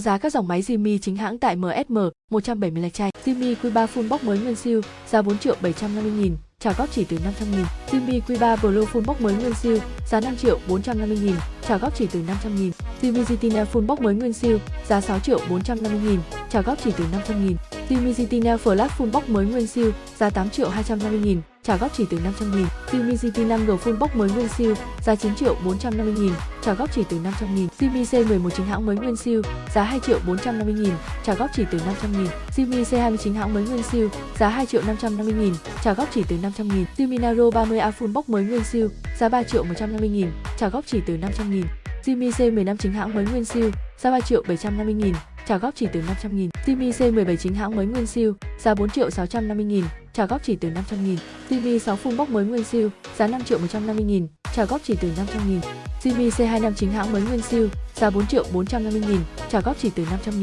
Giá các dòng máy Jimmy chính hãng tại MSM 170 lạch chay. Jimmy Q3 full box mới nguyên siêu, giá 4 triệu 750 nghìn, trả góp chỉ từ 500 nghìn. Jimmy Q3 Blue full box mới nguyên siêu, giá 5 triệu 450 nghìn, trả góp chỉ từ 500 nghìn. Jimmy Zitina full box mới nguyên siêu, giá 6 triệu 450 nghìn, trả góp chỉ từ 500 nghìn. Jimmy Zitina Flash full box mới nguyên siêu, giá 8 triệu 250 nghìn, trả góp chỉ từ 500 nghìn. Xiaomi GT 5G full box mới nguyên siêu, giá 9 triệu 450 nghìn, trả góp chỉ từ 500 nghìn. Xiaomi C11 chính hãng mới nguyên siêu, giá 2 triệu 450 nghìn, trả góp chỉ từ 500 nghìn. Xiaomi C29 hãng mới nguyên siêu, giá 2 triệu 550 nghìn, trả góp chỉ từ 500 nghìn. Xiaomi Naro 30A full box mới nguyên siêu, giá 3 triệu 150 nghìn, trả góp chỉ từ 500 nghìn. Xiaomi C15 chính hãng mới nguyên siêu, giá 3 triệu 750 nghìn, trả góp chỉ từ 500 nghìn. Jimmy C17 chính hãng mới nguyên siêu, giá 4 triệu 650 nghìn, trả góp chỉ từ 500 nghìn. Jimmy 6 full box mới nguyên siêu, giá 5 triệu 150 nghìn, trả góp chỉ từ 500 nghìn. Jimmy C25 chính hãng mới nguyên siêu, giá 4 triệu 450 nghìn, trả góp chỉ từ 500 nghìn.